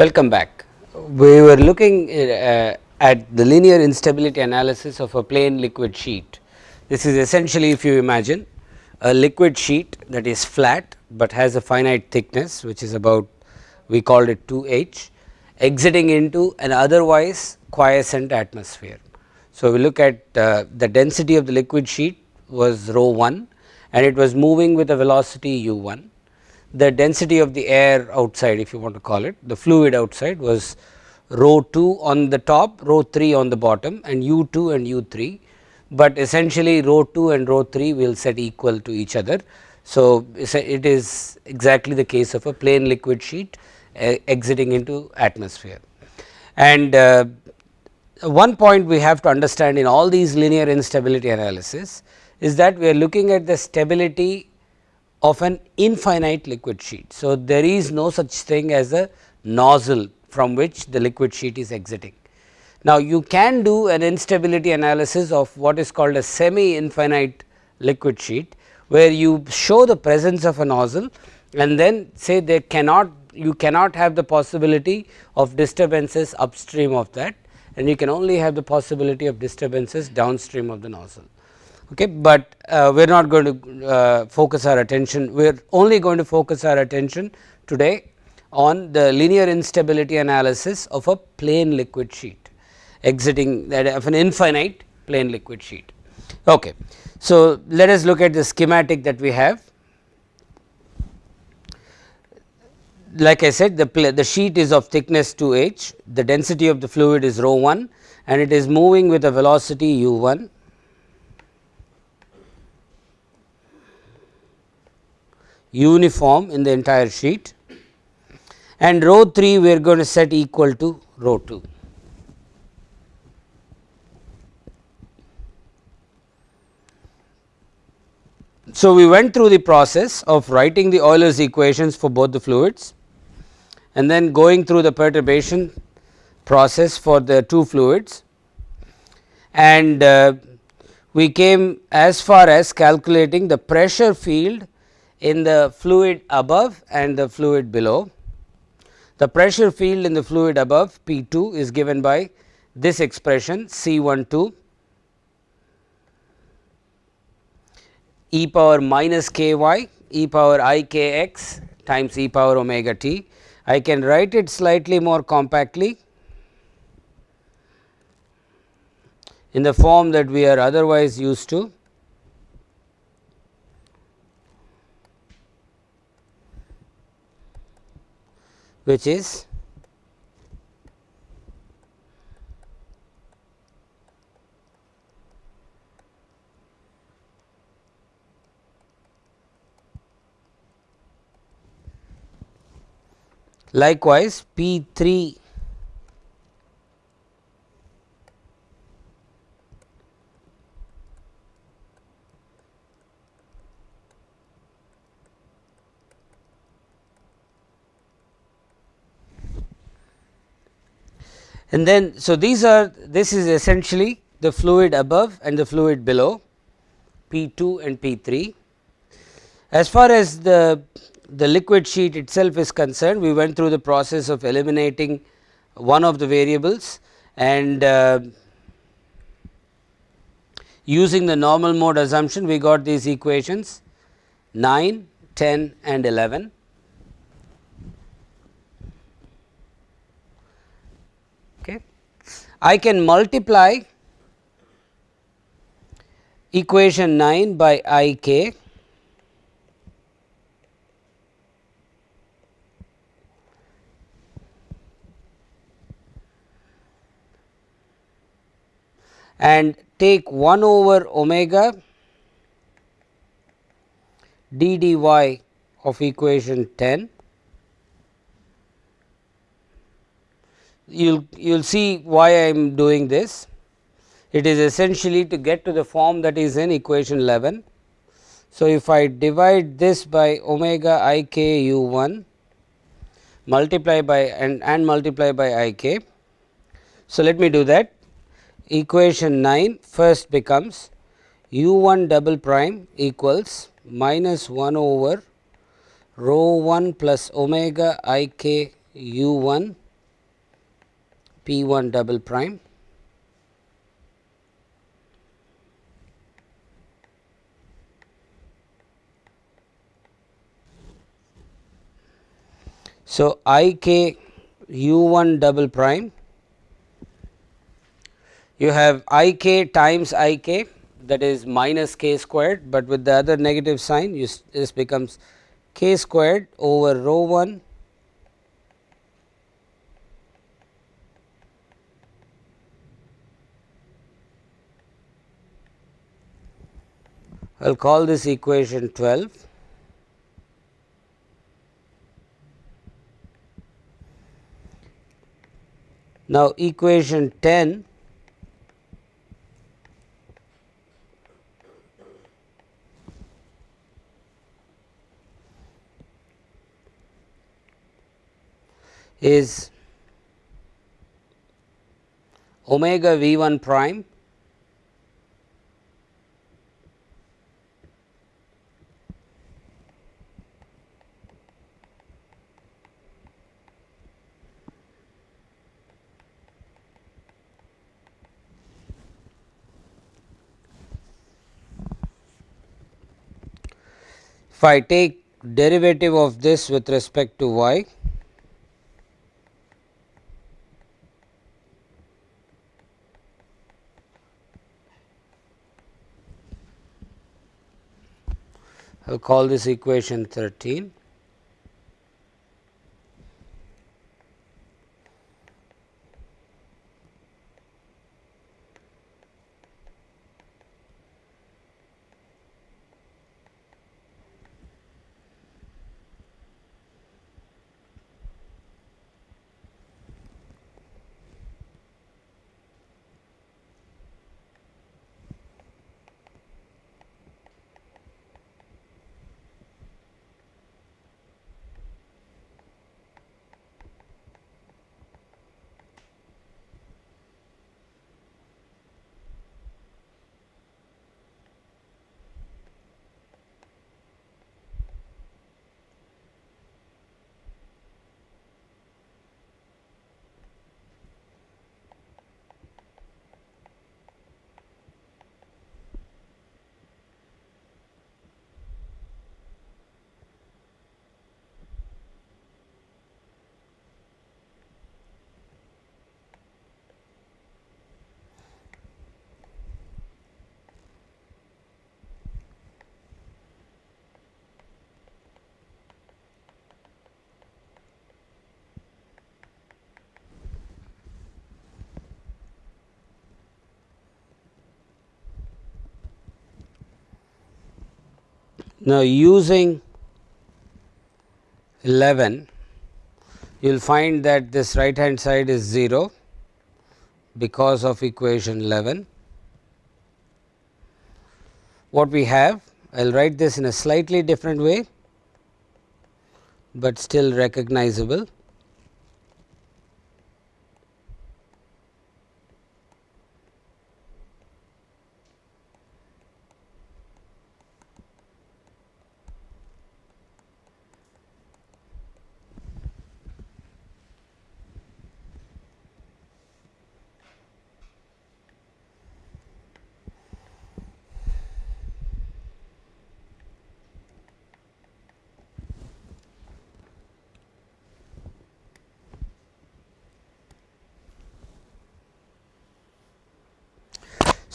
Welcome back. We were looking uh, at the linear instability analysis of a plane liquid sheet. This is essentially if you imagine a liquid sheet that is flat, but has a finite thickness which is about we called it 2 h exiting into an otherwise quiescent atmosphere. So, we look at uh, the density of the liquid sheet was rho 1 and it was moving with a velocity u 1 the density of the air outside if you want to call it the fluid outside was rho 2 on the top rho 3 on the bottom and u 2 and u 3, but essentially rho 2 and rho 3 will set equal to each other. So, it is exactly the case of a plane liquid sheet uh, exiting into atmosphere. And uh, one point we have to understand in all these linear instability analysis is that we are looking at the stability of an infinite liquid sheet. So, there is no such thing as a nozzle from which the liquid sheet is exiting. Now, you can do an instability analysis of what is called a semi infinite liquid sheet, where you show the presence of a nozzle and then say there cannot you cannot have the possibility of disturbances upstream of that and you can only have the possibility of disturbances downstream of the nozzle okay, but uh, we are not going to uh, focus our attention, we are only going to focus our attention today on the linear instability analysis of a plane liquid sheet exiting that of an infinite plane liquid sheet. Okay. So, let us look at the schematic that we have. Like I said the, the sheet is of thickness 2 h, the density of the fluid is rho 1 and it is moving with a velocity u 1 uniform in the entire sheet and rho 3 we are going to set equal to rho 2. So, we went through the process of writing the Euler's equations for both the fluids and then going through the perturbation process for the two fluids and uh, we came as far as calculating the pressure field in the fluid above and the fluid below. The pressure field in the fluid above P 2 is given by this expression C 1 2 e power minus k y e power i k x times e power omega t. I can write it slightly more compactly in the form that we are otherwise used to which is? Likewise P 3 and then so these are this is essentially the fluid above and the fluid below P 2 and P 3. As far as the the liquid sheet itself is concerned we went through the process of eliminating one of the variables and uh, using the normal mode assumption we got these equations 9, 10 and 11 I can multiply equation 9 by i k. And take 1 over omega d dy of equation 10 you will see why I am doing this. It is essentially to get to the form that is in equation 11. So, if I divide this by omega i k u 1 multiply by and, and multiply by i k. So, let me do that equation 9 first becomes u 1 double prime equals minus 1 over rho 1 plus omega i k u 1 P 1 double prime. So, i k u 1 double prime. You have i k times i k that is minus k squared, but with the other negative sign you this becomes k squared over rho 1 I will call this equation 12. Now, equation 10 is omega v 1 prime If I take derivative of this with respect to y, I will call this equation 13. Now, using 11 you will find that this right hand side is 0 because of equation 11. What we have I will write this in a slightly different way, but still recognizable.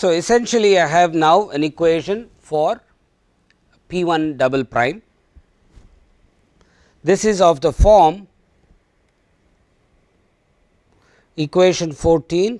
So, essentially I have now an equation for P 1 double prime. This is of the form equation 14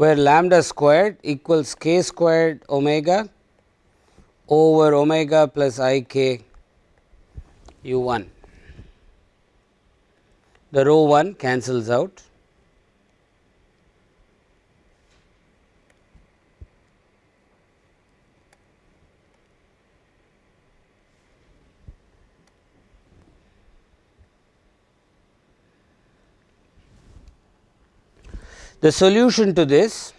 where lambda squared equals k squared omega over omega plus i k u 1. The rho 1 cancels out. The solution to this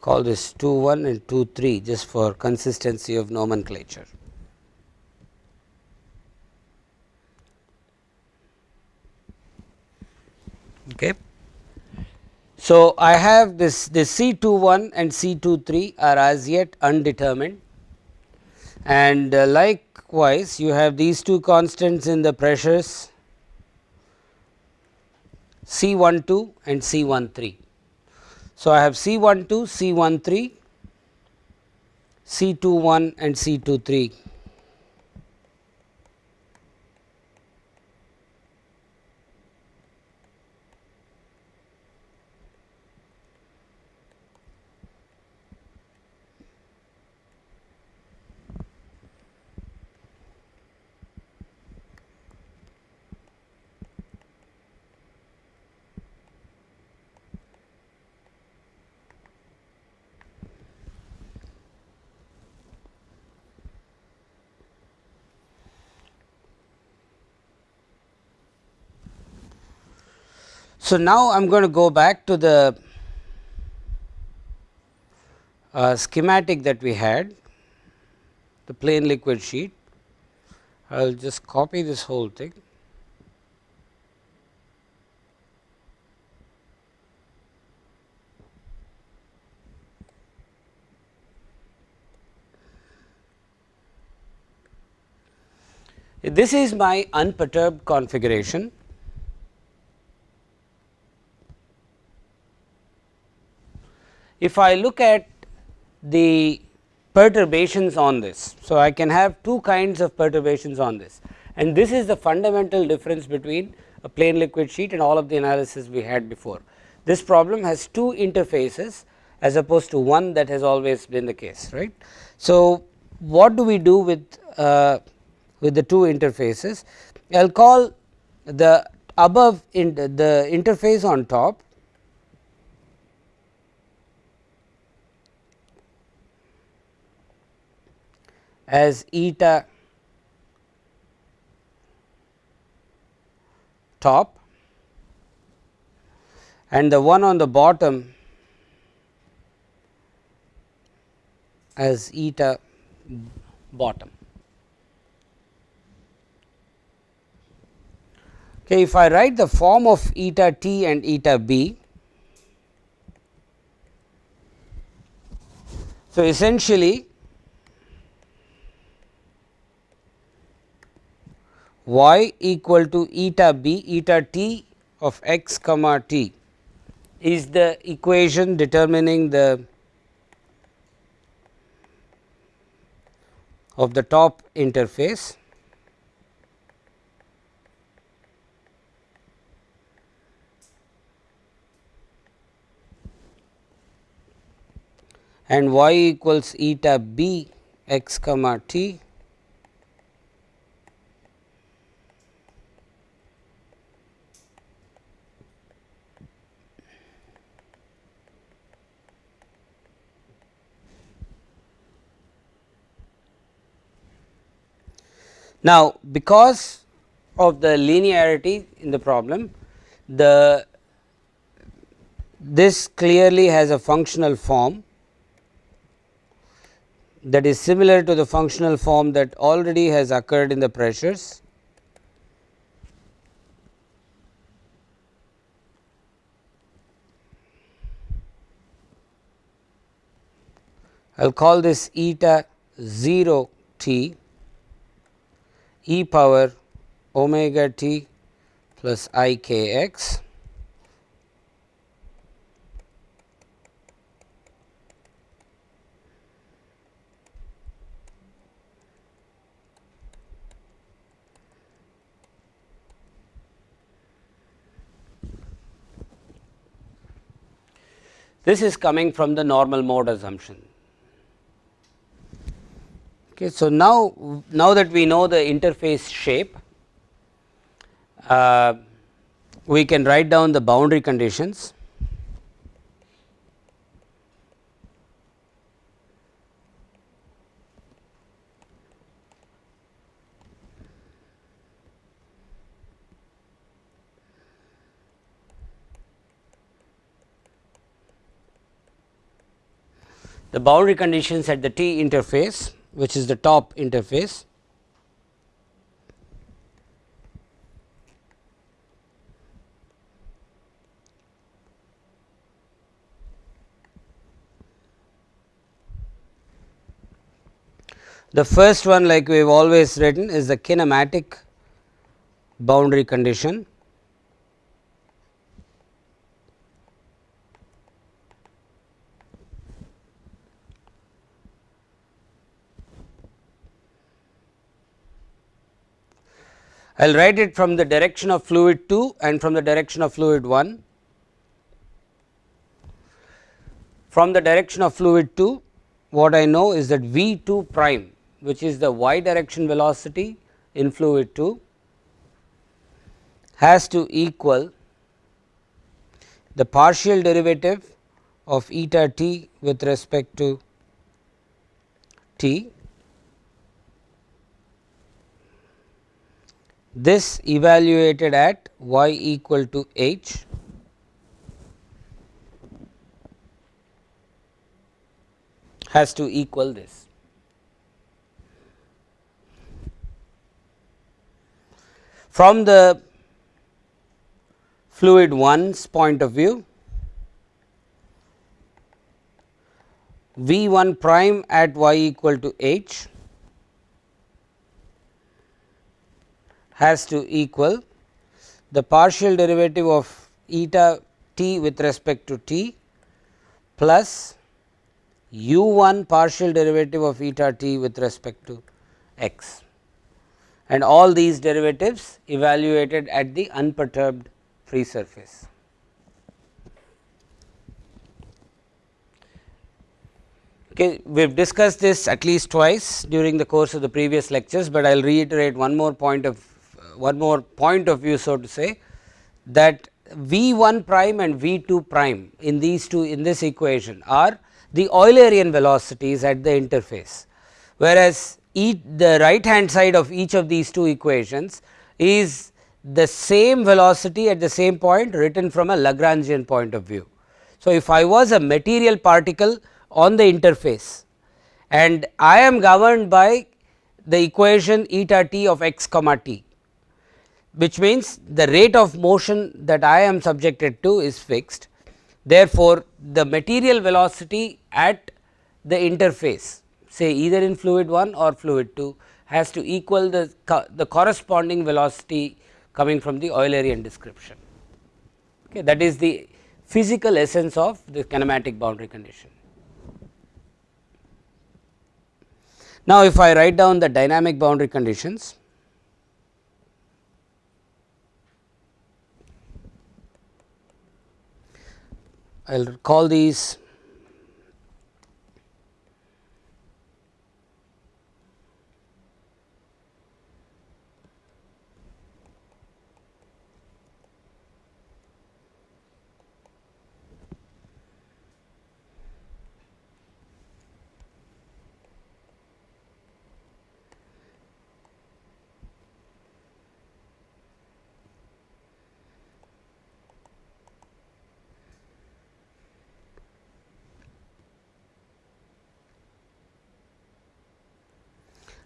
call this 2 1 and 2 3 just for consistency of nomenclature. Okay. So, I have this, this C 2 1 and C 2 3 are as yet undetermined and uh, likewise you have these two constants in the pressures C 1 2 and C 1 3. So, I have C 1 2, C 1 3, C 2 1 and C 2 3. So, now I am going to go back to the uh, schematic that we had the plane liquid sheet. I will just copy this whole thing. This is my unperturbed configuration if I look at the perturbations on this. So, I can have two kinds of perturbations on this and this is the fundamental difference between a plane liquid sheet and all of the analysis we had before. This problem has two interfaces as opposed to one that has always been the case right. So, what do we do with uh, with the two interfaces? I will call the above in the interface on top as eta top and the one on the bottom as eta bottom. Okay, if I write the form of eta t and eta b, so essentially y equal to eta b eta t of x comma t is the equation determining the of the top interface. And y equals eta b x comma t Now, because of the linearity in the problem, the this clearly has a functional form that is similar to the functional form that already has occurred in the pressures. I will call this eta 0 t e power omega t plus i k x This is coming from the normal mode assumption. Okay, so, now, now that we know the interface shape, uh, we can write down the boundary conditions. the boundary conditions at the T interface which is the top interface. The first one like we have always written is the kinematic boundary condition I will write it from the direction of fluid 2 and from the direction of fluid 1. From the direction of fluid 2 what I know is that V 2 prime which is the y direction velocity in fluid 2 has to equal the partial derivative of eta t with respect to t this evaluated at y equal to h has to equal this. From the fluid 1's point of view, V 1 prime at y equal to h has to equal the partial derivative of eta t with respect to t plus u 1 partial derivative of eta t with respect to x and all these derivatives evaluated at the unperturbed free surface. Okay, we have discussed this at least twice during the course of the previous lectures, but I will reiterate one more point of one more point of view so to say that V 1 prime and V 2 prime in these two in this equation are the Eulerian velocities at the interface, whereas the right hand side of each of these two equations is the same velocity at the same point written from a Lagrangian point of view. So, if I was a material particle on the interface and I am governed by the equation eta t of x comma t which means the rate of motion that I am subjected to is fixed. Therefore, the material velocity at the interface say either in fluid 1 or fluid 2 has to equal the, the corresponding velocity coming from the Eulerian description. Okay, that is the physical essence of the kinematic boundary condition. Now, if I write down the dynamic boundary conditions, I will call these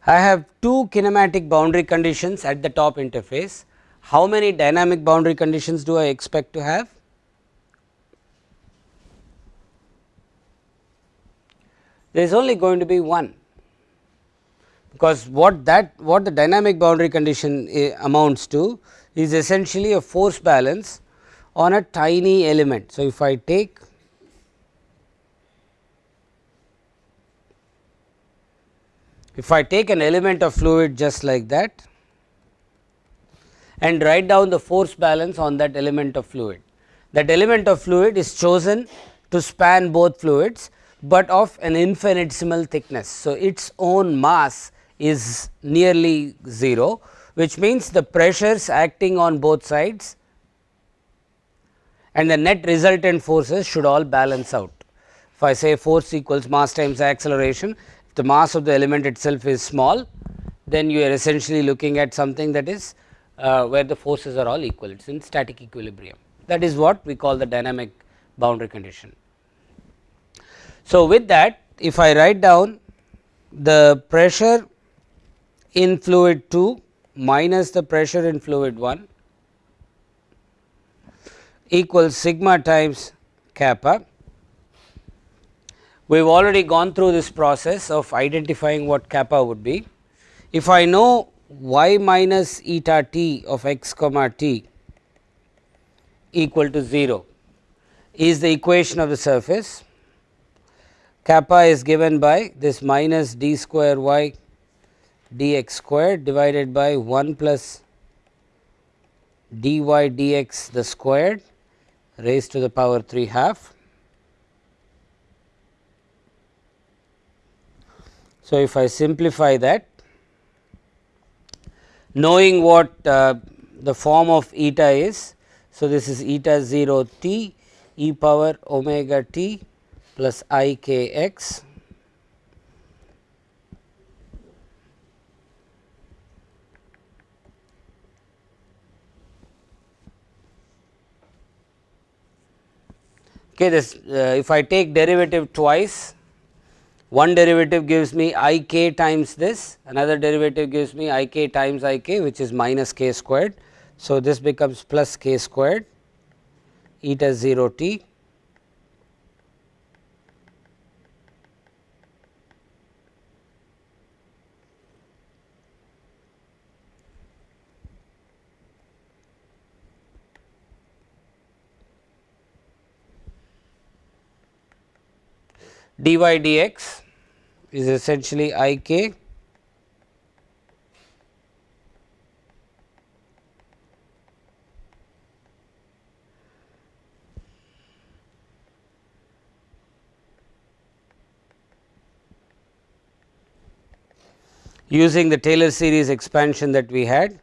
I have two kinematic boundary conditions at the top interface. How many dynamic boundary conditions do I expect to have? There is only going to be one, because what that what the dynamic boundary condition uh, amounts to is essentially a force balance on a tiny element. So, if I take if I take an element of fluid just like that and write down the force balance on that element of fluid. That element of fluid is chosen to span both fluids, but of an infinitesimal thickness. So, its own mass is nearly 0, which means the pressures acting on both sides and the net resultant forces should all balance out. If I say force equals mass times acceleration, the mass of the element itself is small, then you are essentially looking at something that is uh, where the forces are all equal, it is in static equilibrium. That is what we call the dynamic boundary condition. So, with that if I write down the pressure in fluid 2 minus the pressure in fluid 1 equals sigma times kappa. We have already gone through this process of identifying what kappa would be. If I know y minus eta t of x comma t equal to 0 is the equation of the surface, kappa is given by this minus d square y dx square divided by 1 plus dy dx the squared raised to the power 3 half. So, if I simplify that knowing what uh, the form of eta is. So, this is eta 0 t e power omega t plus i k x Okay, this uh, if I take derivative twice, one derivative gives me i k times this, another derivative gives me i k times i k which is minus k squared. So, this becomes plus k squared eta 0 t dy dx is essentially i k using the Taylor series expansion that we had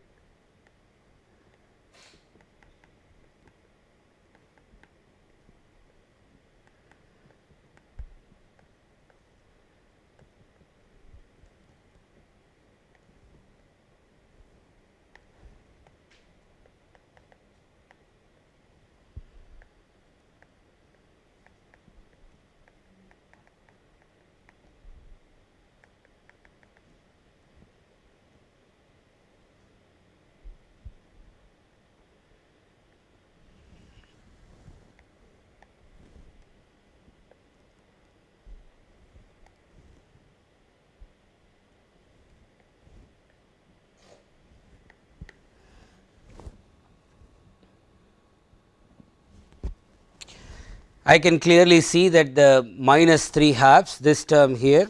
I can clearly see that the minus 3 halves this term here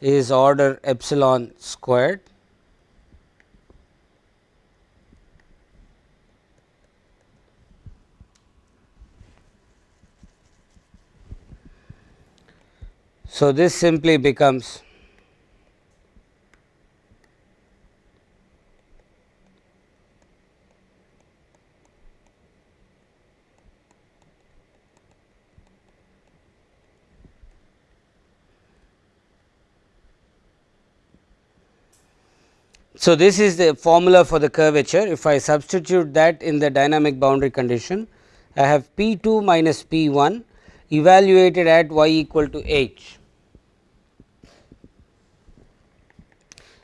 is order epsilon squared. So, this simply becomes So, this is the formula for the curvature. If I substitute that in the dynamic boundary condition, I have P 2 minus P 1 evaluated at y equal to h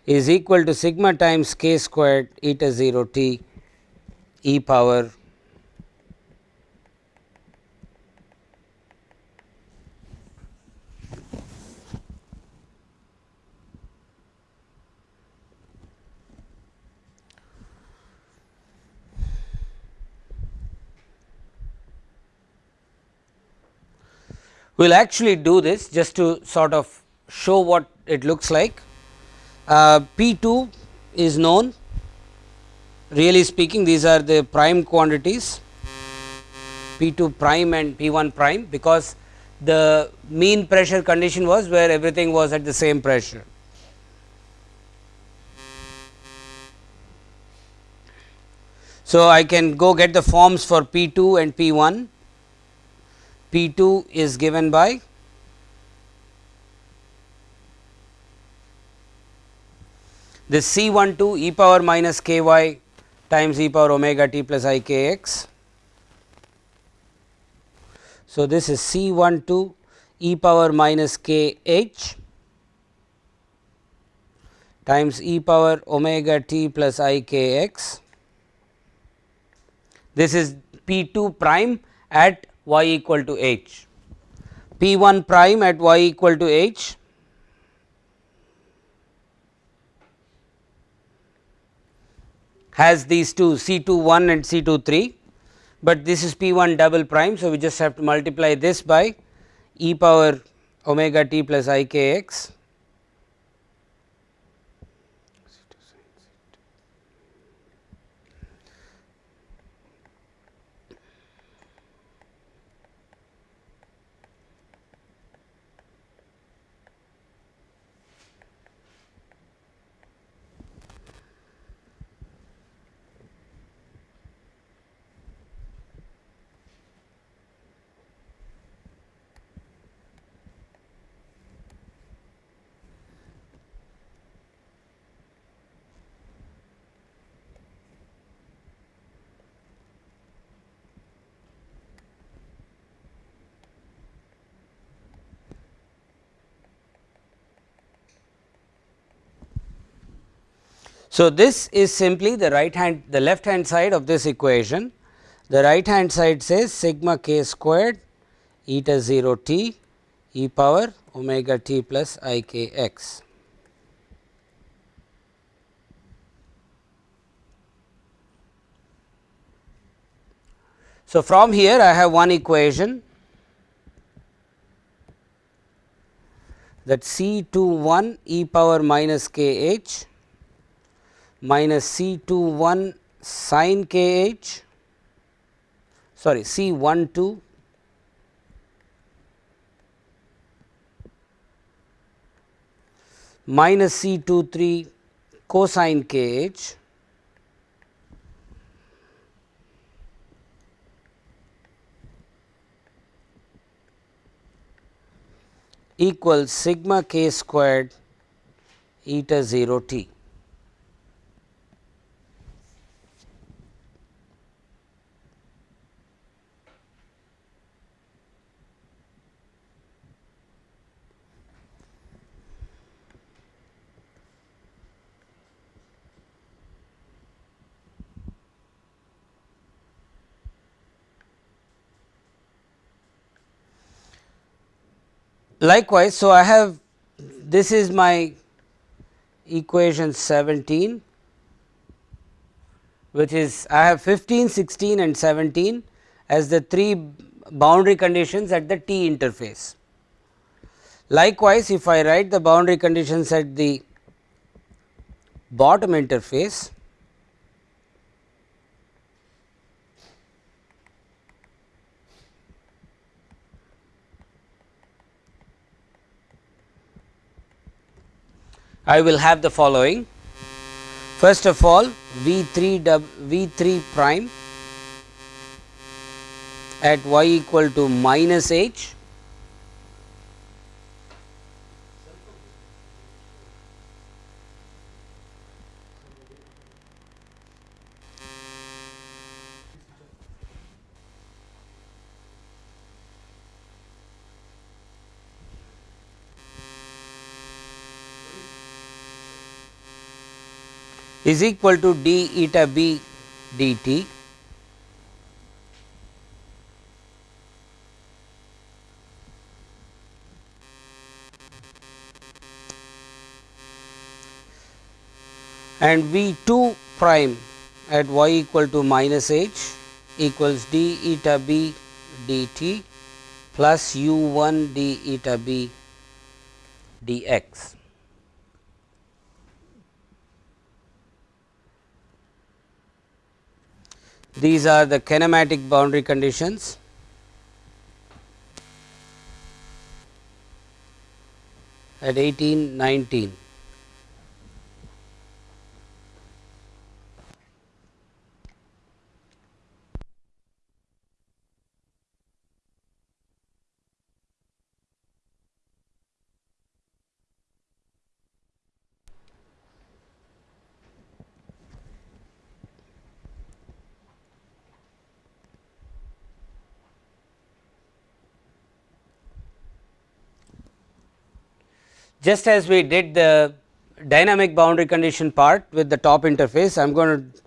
is equal to sigma times k squared eta 0 t e power We will actually do this just to sort of show what it looks like. Uh, P 2 is known really speaking these are the prime quantities P 2 prime and P 1 prime because the mean pressure condition was where everything was at the same pressure. So, I can go get the forms for P 2 and P 1. P 2 is given by this C 1 2 e power minus k y times e power omega t plus i k x so, this is C 1 2 e power minus k h times e power omega t plus i k x. This is P 2 prime at y equal to h. P 1 prime at y equal to h has these two C 2 1 and C 2 3 but this is p 1 double prime. So, we just have to multiply this by e power omega t plus i k x So, this is simply the right hand the left hand side of this equation. The right hand side says sigma k squared eta 0 t e power omega t plus i k x. So, from here I have one equation that C 2 1 e power minus k h minus C 2 1 sin k h sorry C 1 2 minus C 2 3 cosine k h equals sigma k squared eta 0 t. Likewise, so I have this is my equation 17 which is I have 15, 16 and 17 as the three boundary conditions at the T interface. Likewise, if I write the boundary conditions at the bottom interface, I will have the following. First of all, V 3 V 3 prime at y equal to minus h is equal to d eta b dt and V 2 prime at y equal to minus h equals d eta b dt plus u 1 d eta b dx. These are the kinematic boundary conditions. at 18, 19. Just as we did the dynamic boundary condition part with the top interface, I am going to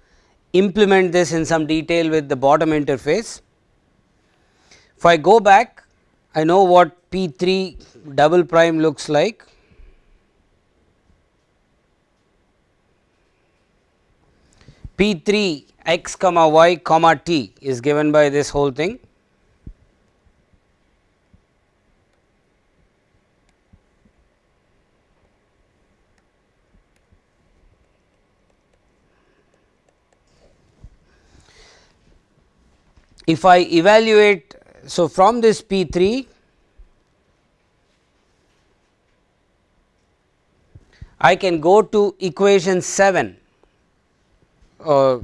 implement this in some detail with the bottom interface. If I go back, I know what P 3 double prime looks like. P 3 x comma y comma t is given by this whole thing if I evaluate, so from this P 3 I can go to equation 7 uh,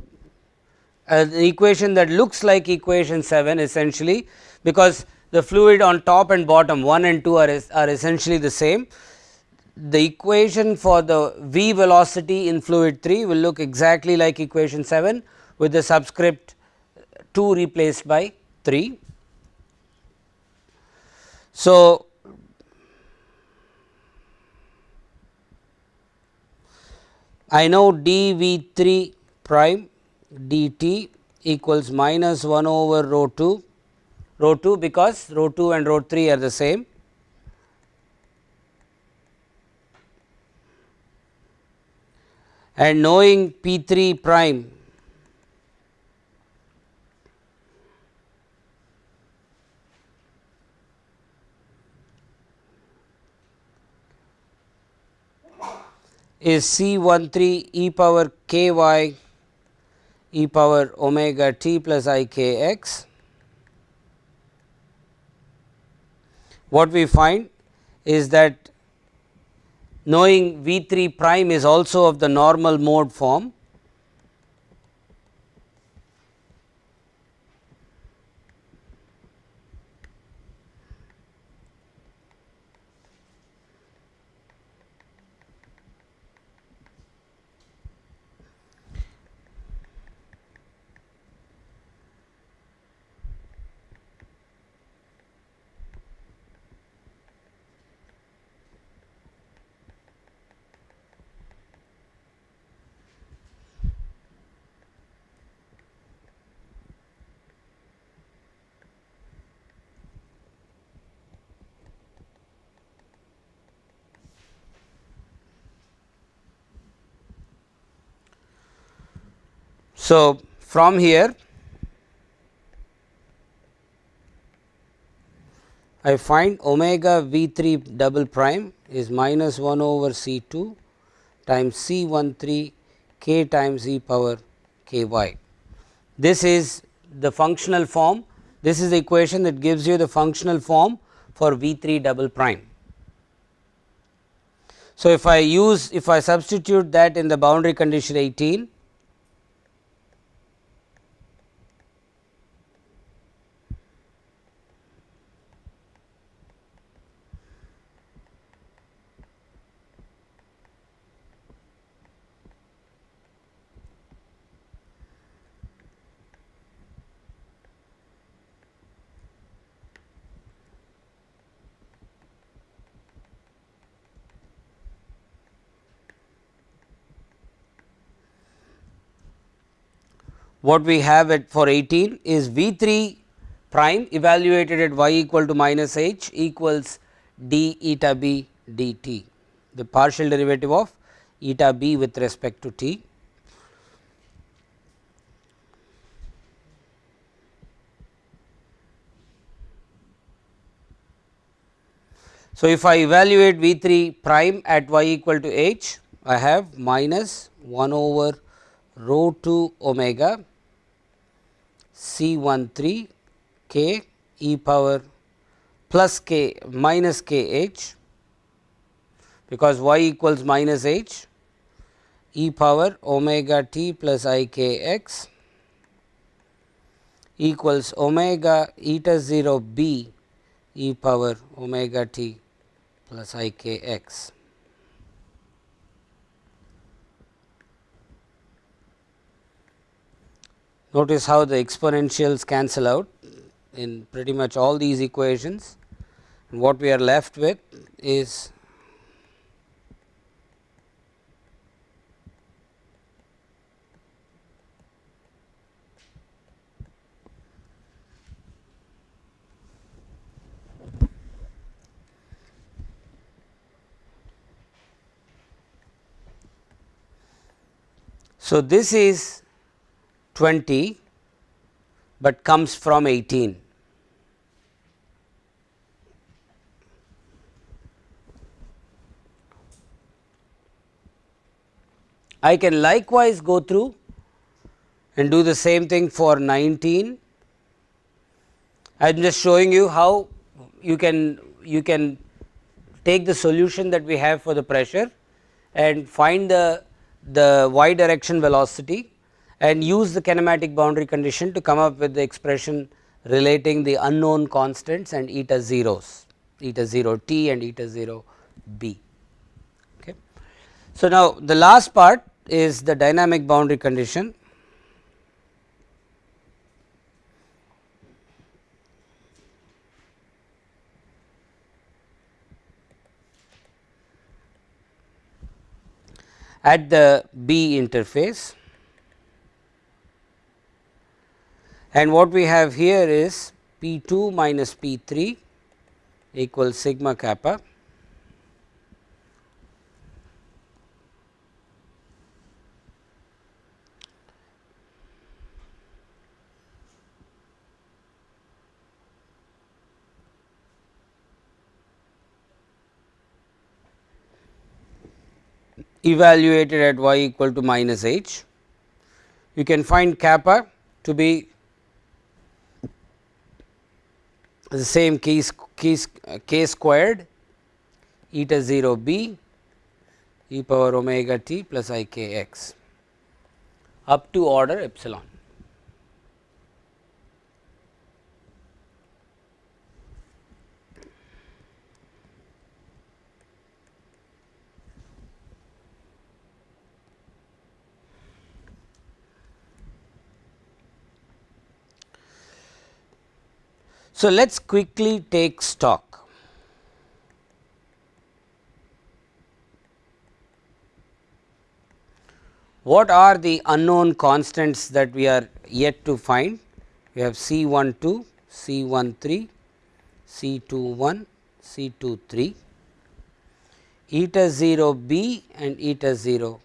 an equation that looks like equation 7 essentially because the fluid on top and bottom 1 and 2 are, are essentially the same. The equation for the v velocity in fluid 3 will look exactly like equation 7 with the subscript 2 replaced by 3. So, I know d v 3 prime d t equals minus 1 over rho 2 rho 2 because rho 2 and rho 3 are the same and knowing p 3 prime is C 1 3 e power k y e power omega t plus i k x. What we find is that knowing V 3 prime is also of the normal mode form So, from here I find omega v 3 double prime is minus 1 over C 2 times C 1 3 k times e power k y. This is the functional form, this is the equation that gives you the functional form for v 3 double prime. So, if I use if I substitute that in the boundary condition 18 what we have at for 18 is V 3 prime evaluated at y equal to minus h equals d eta b dt, the partial derivative of eta b with respect to t. So, if I evaluate V 3 prime at y equal to h, I have minus 1 over rho 2 omega C 1 3 k e power plus k minus k h because y equals minus h e power omega t plus i k x equals omega eta 0 b e power omega t plus i k x. Notice how the exponentials cancel out in pretty much all these equations. And what we are left with is So, this is 20, but comes from 18. I can likewise go through and do the same thing for 19. I am just showing you how you can you can take the solution that we have for the pressure and find the the y direction velocity and use the kinematic boundary condition to come up with the expression relating the unknown constants and eta zeros, eta 0 t and eta 0 b. Okay. So, now the last part is the dynamic boundary condition. at the B interface and what we have here is P 2 minus P 3 equals sigma kappa evaluated at y equal to minus h. You can find kappa to be the same k, k squared eta 0 b e power omega t plus i k x up to order epsilon. So, let us quickly take stock. What are the unknown constants that we are yet to find? We have C 1 2, C 1 3, C 2 1, C 2 3, eta 0 b and eta 0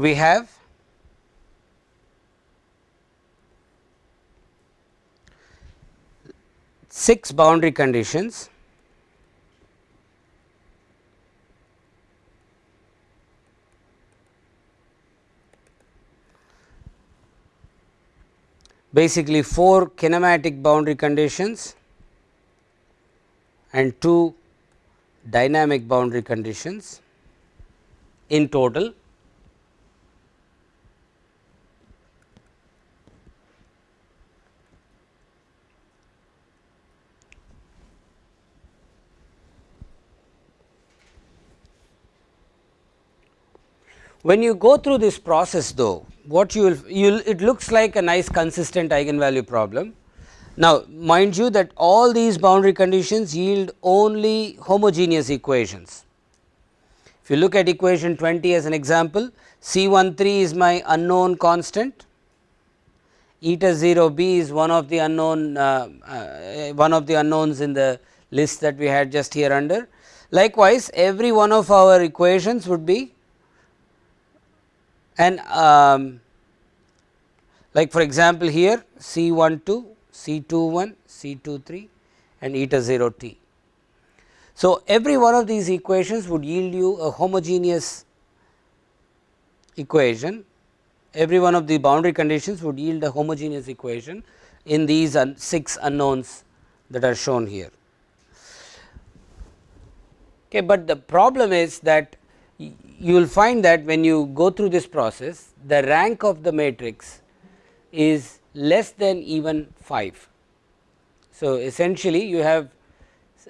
we have six boundary conditions. Basically 4 kinematic boundary conditions and 2 dynamic boundary conditions in total When you go through this process though, what you will, you will it looks like a nice consistent eigenvalue problem, Now, mind you that all these boundary conditions yield only homogeneous equations. If you look at equation 20 as an example, C 1 3 is my unknown constant, eta 0 b is one of the unknown uh, uh, one of the unknowns in the list that we had just here under. Likewise, every one of our equations would be an um, like for example, here C 1 2 C 2 1, C 2 3 and eta 0 t. So, every one of these equations would yield you a homogeneous equation, every one of the boundary conditions would yield a homogeneous equation in these un 6 unknowns that are shown here. Okay, but the problem is that you will find that when you go through this process the rank of the matrix is less than even 5. So, essentially you have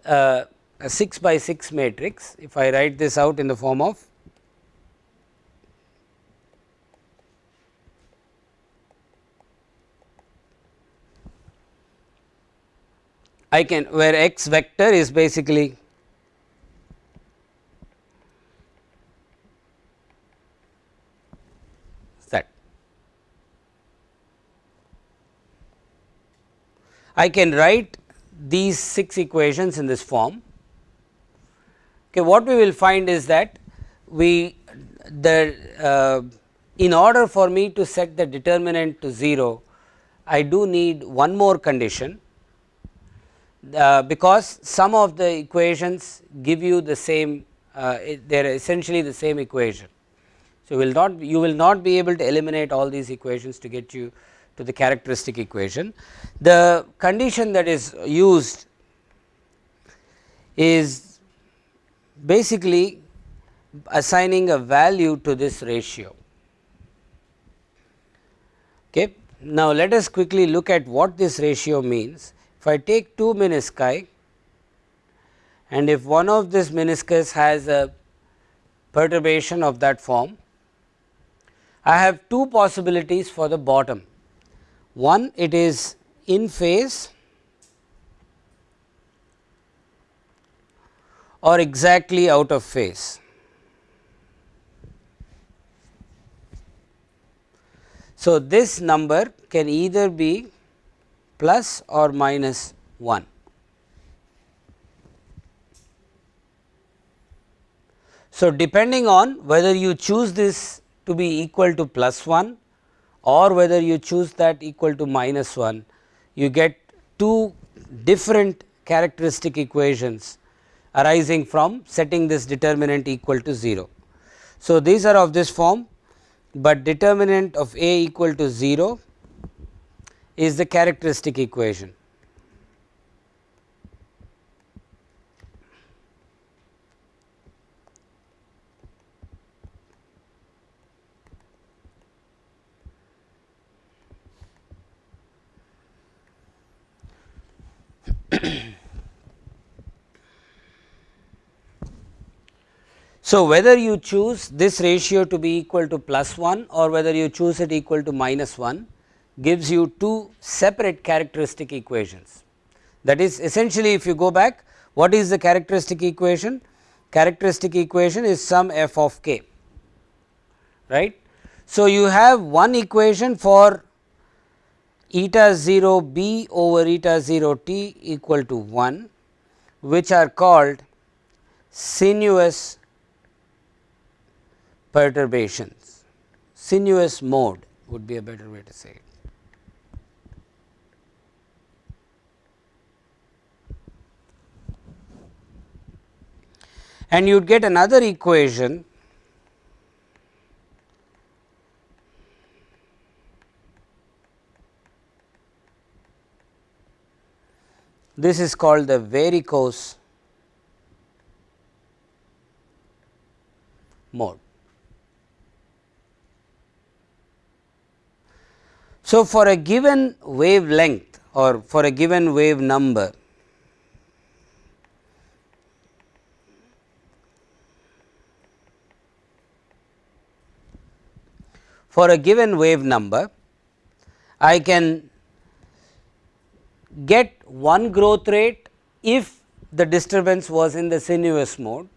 uh, a 6 by 6 matrix if I write this out in the form of I can where x vector is basically I can write these 6 equations in this form. Okay, what we will find is that we the uh, in order for me to set the determinant to 0, I do need one more condition uh, because some of the equations give you the same uh, they are essentially the same equation. So, will not you will not be able to eliminate all these equations to get you to the characteristic equation. The condition that is used is basically assigning a value to this ratio. Okay. Now, let us quickly look at what this ratio means. If I take two menisci and if one of this meniscus has a perturbation of that form, I have two possibilities for the bottom. One it is in phase or exactly out of phase. So, this number can either be plus or minus 1. So, depending on whether you choose this to be equal to plus 1 or whether you choose that equal to minus 1, you get two different characteristic equations arising from setting this determinant equal to 0. So, these are of this form, but determinant of A equal to 0 is the characteristic equation. so, whether you choose this ratio to be equal to plus 1 or whether you choose it equal to minus 1 gives you two separate characteristic equations. That is essentially if you go back what is the characteristic equation? Characteristic equation is some f of k right. So, you have one equation for eta 0 b over eta 0 t equal to 1 which are called sinuous perturbations, sinuous mode would be a better way to say it. And you would get another equation This is called the varicose mode. So, for a given wavelength or for a given wave number, for a given wave number, I can get one growth rate if the disturbance was in the sinuous mode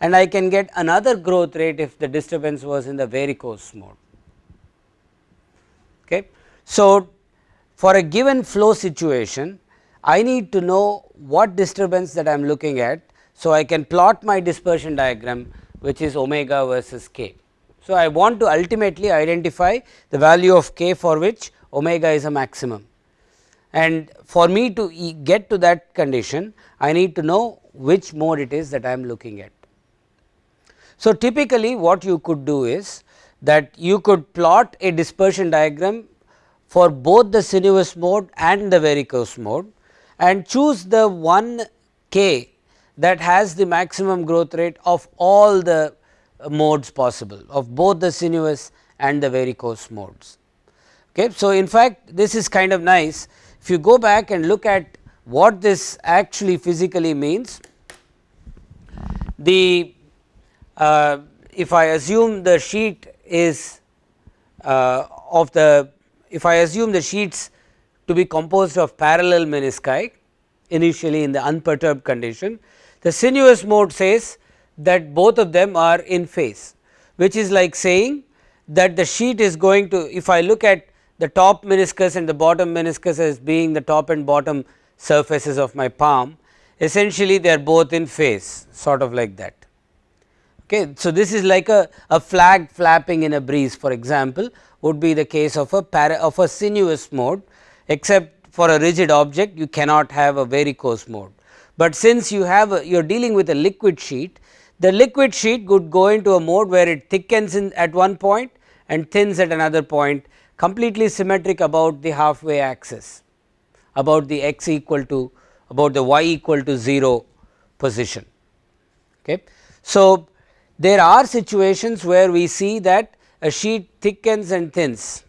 and I can get another growth rate if the disturbance was in the varicose mode. Okay. So, for a given flow situation I need to know what disturbance that I am looking at. So, I can plot my dispersion diagram which is omega versus k. So, I want to ultimately identify the value of k for which omega is a maximum and for me to e get to that condition I need to know which mode it is that I am looking at. So, typically what you could do is that you could plot a dispersion diagram for both the sinuous mode and the varicose mode and choose the one k that has the maximum growth rate of all the uh, modes possible of both the sinuous and the varicose modes. Okay. So, in fact, this is kind of nice if you go back and look at what this actually physically means, the uh, if I assume the sheet is uh, of the if I assume the sheets to be composed of parallel menisci initially in the unperturbed condition, the sinuous mode says that both of them are in phase which is like saying that the sheet is going to if I look at the top meniscus and the bottom meniscus as being the top and bottom surfaces of my palm essentially they are both in phase sort of like that. Okay. So, this is like a, a flag flapping in a breeze for example, would be the case of a para of a sinuous mode except for a rigid object you cannot have a varicose mode. But since you have a, you are dealing with a liquid sheet the liquid sheet could go into a mode where it thickens in at one point and thins at another point completely symmetric about the halfway axis about the x equal to about the y equal to 0 position. Okay. So, there are situations where we see that a sheet thickens and thins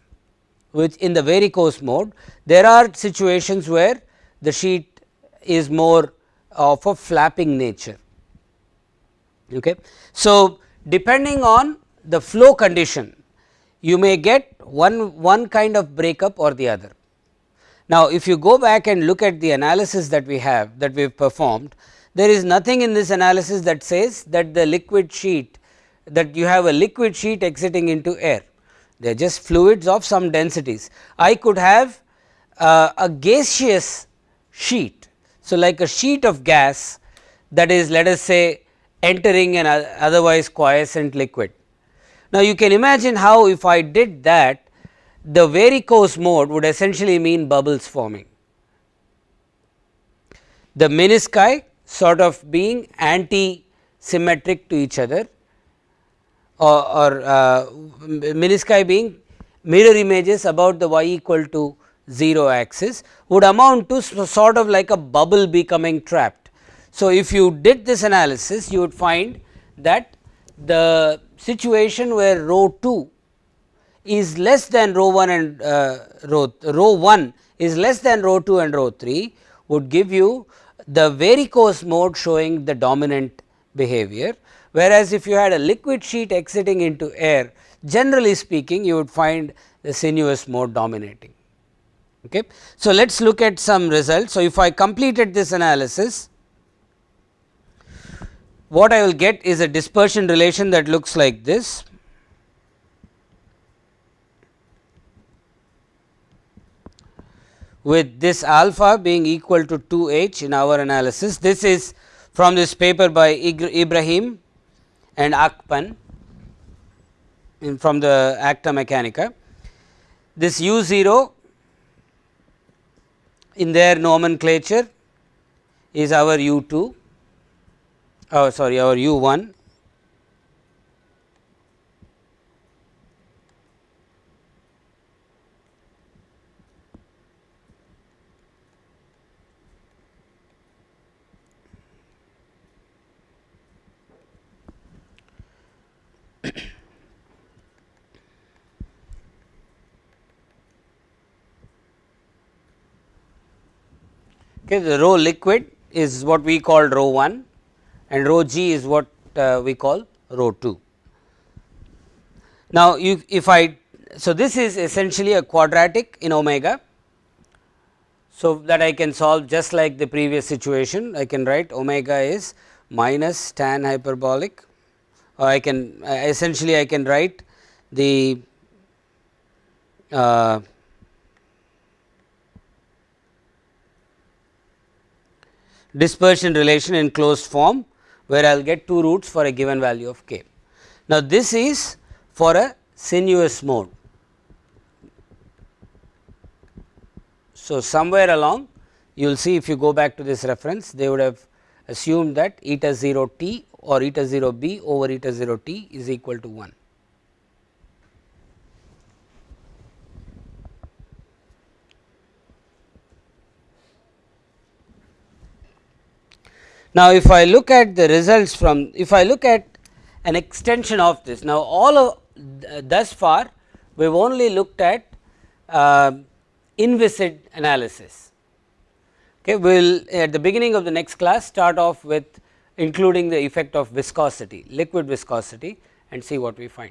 which in the varicose mode there are situations where the sheet is more of a flapping nature. Okay. So, depending on the flow condition you may get one, one kind of breakup or the other. Now, if you go back and look at the analysis that we have that we have performed, there is nothing in this analysis that says that the liquid sheet that you have a liquid sheet exiting into air, they are just fluids of some densities. I could have uh, a gaseous sheet. So, like a sheet of gas that is let us say entering an otherwise quiescent liquid. Now, you can imagine how if I did that the varicose mode would essentially mean bubbles forming. The menisci sort of being anti symmetric to each other or, or uh, menisci being mirror images about the y equal to 0 axis would amount to sort of like a bubble becoming trapped. So, if you did this analysis you would find that the situation where rho 2 is less than rho 1 and uh, rho, rho 1 is less than rho 2 and rho 3 would give you the varicose mode showing the dominant behavior. Whereas, if you had a liquid sheet exiting into air generally speaking you would find the sinuous mode dominating. Okay. So, let us look at some results. So, if I completed this analysis what I will get is a dispersion relation that looks like this. with this alpha being equal to 2 h in our analysis. This is from this paper by Ibrahim and Akpan in from the Acta Mechanica. This u 0 in their nomenclature is our u 2 oh sorry our u 1 okay the rho liquid is what we call rho 1 and rho g is what uh, we call rho 2. Now, you, if I so this is essentially a quadratic in omega. So, that I can solve just like the previous situation I can write omega is minus tan hyperbolic or I can uh, essentially I can write the uh, dispersion relation in closed form where I will get two roots for a given value of k. Now, this is for a sinuous mode. So, somewhere along you will see if you go back to this reference they would have assumed that eta 0 t or eta 0 b over eta 0 t is equal to 1. Now, if I look at the results from if I look at an extension of this now all of thus far we have only looked at uh, inviscid analysis. Okay, we will at the beginning of the next class start off with including the effect of viscosity liquid viscosity and see what we find.